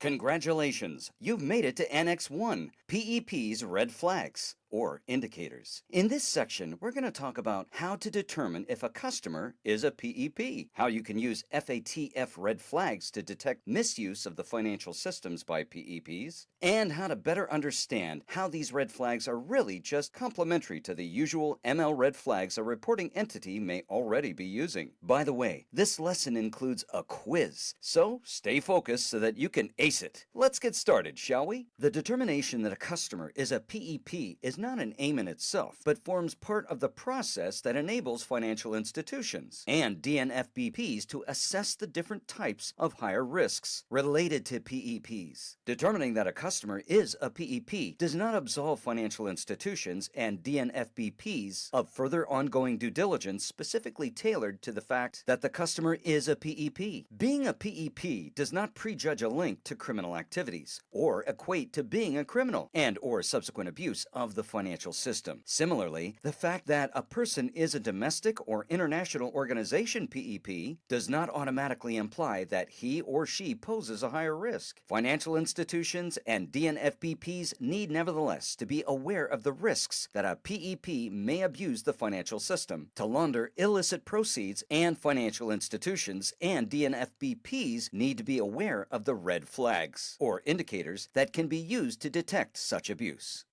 Congratulations! You've made it to Annex 1, PEP's Red Flags or indicators. In this section, we're going to talk about how to determine if a customer is a PEP, how you can use FATF red flags to detect misuse of the financial systems by PEPs, and how to better understand how these red flags are really just complementary to the usual ML red flags a reporting entity may already be using. By the way, this lesson includes a quiz, so stay focused so that you can ace it. Let's get started, shall we? The determination that a customer is a PEP is not an aim in itself, but forms part of the process that enables financial institutions and DNFBPs to assess the different types of higher risks related to PEPs. Determining that a customer is a PEP does not absolve financial institutions and DNFBPs of further ongoing due diligence specifically tailored to the fact that the customer is a PEP. Being a PEP does not prejudge a link to criminal activities or equate to being a criminal and or subsequent abuse of the financial system. Similarly, the fact that a person is a domestic or international organization PEP does not automatically imply that he or she poses a higher risk. Financial institutions and DNFBPs need nevertheless to be aware of the risks that a PEP may abuse the financial system to launder illicit proceeds and financial institutions and DNFBPs need to be aware of the red flags or indicators that can be used to detect such abuse.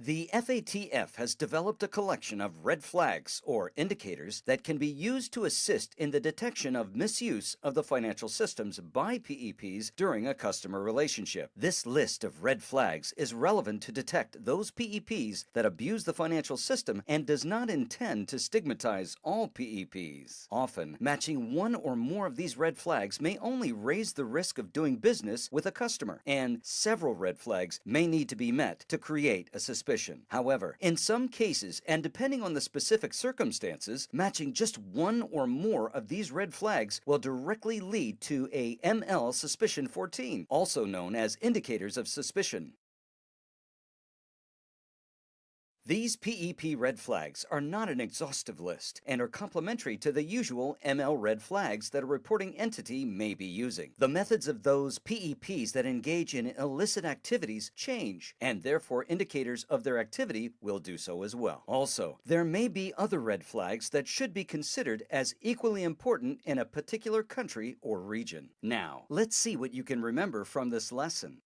The FATF has developed a collection of red flags or indicators that can be used to assist in the detection of misuse of the financial systems by PEPs during a customer relationship. This list of red flags is relevant to detect those PEPs that abuse the financial system and does not intend to stigmatize all PEPs. Often, matching one or more of these red flags may only raise the risk of doing business with a customer, and several red flags may need to be met to create a suspicion suspicion. However, in some cases, and depending on the specific circumstances, matching just one or more of these red flags will directly lead to a ML Suspicion 14, also known as indicators of suspicion. These PEP red flags are not an exhaustive list and are complementary to the usual ML red flags that a reporting entity may be using. The methods of those PEPs that engage in illicit activities change, and therefore indicators of their activity will do so as well. Also, there may be other red flags that should be considered as equally important in a particular country or region. Now, let's see what you can remember from this lesson.